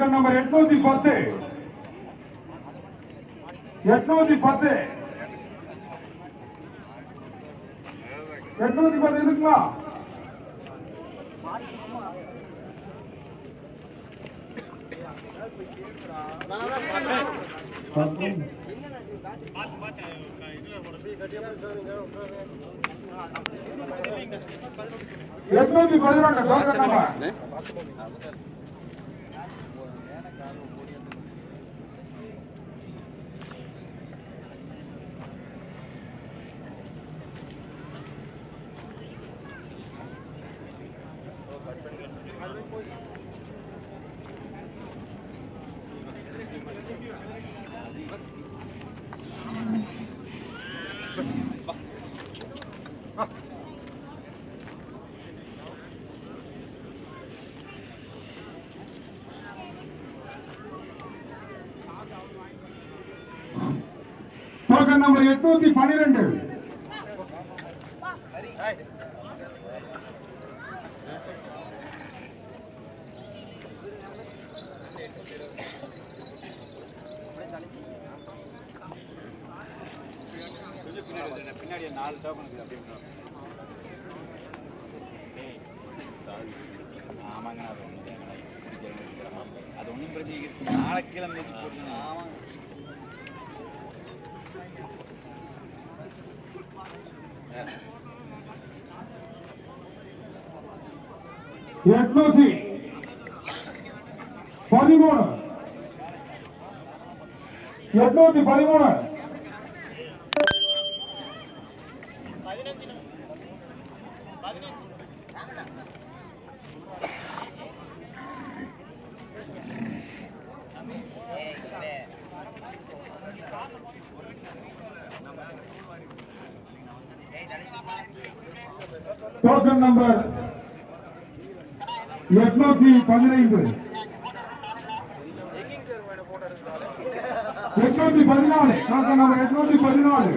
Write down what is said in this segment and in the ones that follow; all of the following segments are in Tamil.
பக்கம் நம்பர் எட்நூத்தி பத்து எட்நூத்தி பத்து எட்நூத்தி பத்து இருக்குமா எட்நூத்தி பதினொன்று டோக்கன் நம்பர் டோக்கன் நம்பர் எட்நூத்தி பனிரெண்டு பின்னாடி நாலு டோக்கன் இருக்குது ஆமாங்க அது ஒன்றும் அது ஒன்றும் பிரச்சனை நாளைக்கு கீழே மிதிச்சு போட்டுருங்க ஆமாங்க எட்நூத்தி பதிமூணு. எட்நூத்தி பதிமூணு. டோக்கன் நம்பர் எட்நூத்தி பதினைந்து. எட்நூத்தி பதினாலு. டோக்கன் நம்பர் எட்நூத்தி பதினாலு.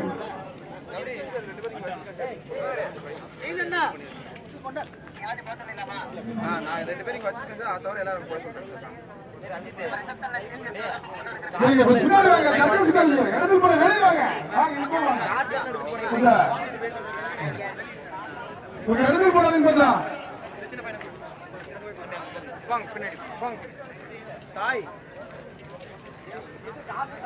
பின்னாடி வாங்க, இடத்துல போய் வெளியே வாங்க. வாங்க, இடத்துல போடாதீங்க பாத்தா. பின்னாடி சாய் அண்ணா,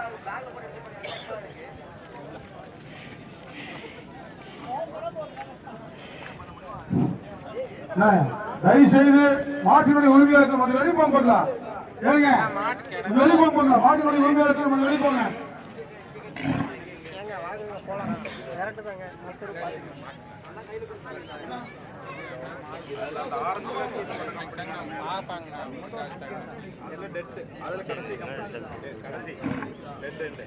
தயவு செய்து மாட்டினுடைய உரிமையாளர் கொஞ்சம் வெளியே போங்க பாக்கலாம் ஏனுங்க கொஞ்சம் வெளியே போங்க பாக்கலாம் மாட்டினுடைய உரிமையாளர் கொஞ்சம் வெளியே போங்க ஏங்க வாங்குங்க போலாம் கரெக்டு தாங்க ஒருத்தர் பாருங்க எல்லாம் டெட்டு அதில் கடைசி கடைசி டெட்டு